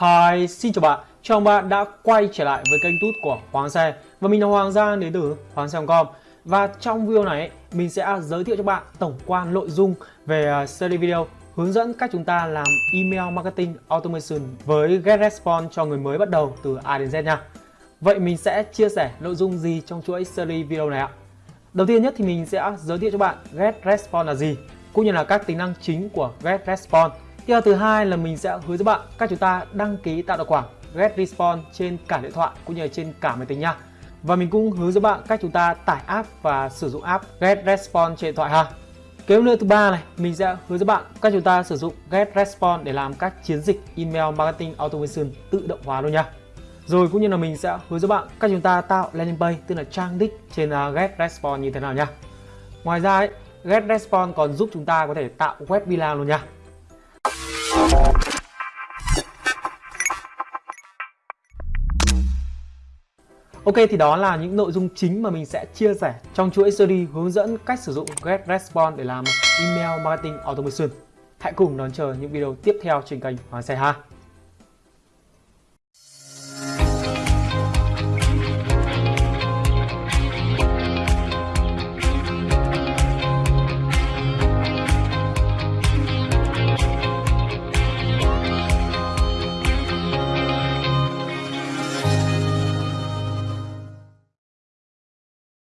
Hi, xin chào bạn. Chào bạn đã quay trở lại với kênh tút của Hoàng Xe và mình là Hoàng Giang đến từ Hoàng Xe.com và trong video này mình sẽ giới thiệu cho bạn tổng quan nội dung về à, series video hướng dẫn cách chúng ta làm email marketing automation với GetResponse cho người mới bắt đầu từ A đến Z nha. Vậy mình sẽ chia sẻ nội dung gì trong chuỗi series video này ạ? Đầu tiên nhất thì mình sẽ giới thiệu cho bạn GetResponse là gì cũng như là các tính năng chính của GetResponse Tiếp theo thứ hai là mình sẽ hướng dẫn bạn cách chúng ta đăng ký tạo tài khoản GetResponse trên cả điện thoại cũng như là trên cả máy tính nha. Và mình cũng hướng dẫn bạn cách chúng ta tải app và sử dụng app get response trên điện thoại ha. Kế nữa thứ ba này, mình sẽ hướng dẫn bạn cách chúng ta sử dụng get response để làm các chiến dịch email marketing automation tự động hóa luôn nha. Rồi cũng như là mình sẽ hướng dẫn bạn cách chúng ta tạo landing page tức là trang đích trên à, get response như thế nào nha. Ngoài ra ấy, GetResponse còn giúp chúng ta có thể tạo web villa luôn nha. Ok, thì đó là những nội dung chính mà mình sẽ chia sẻ trong chuỗi series hướng dẫn cách sử dụng GetResponse để làm email marketing automation. Hãy cùng đón chờ những video tiếp theo trên kênh Hoàng Xe ha.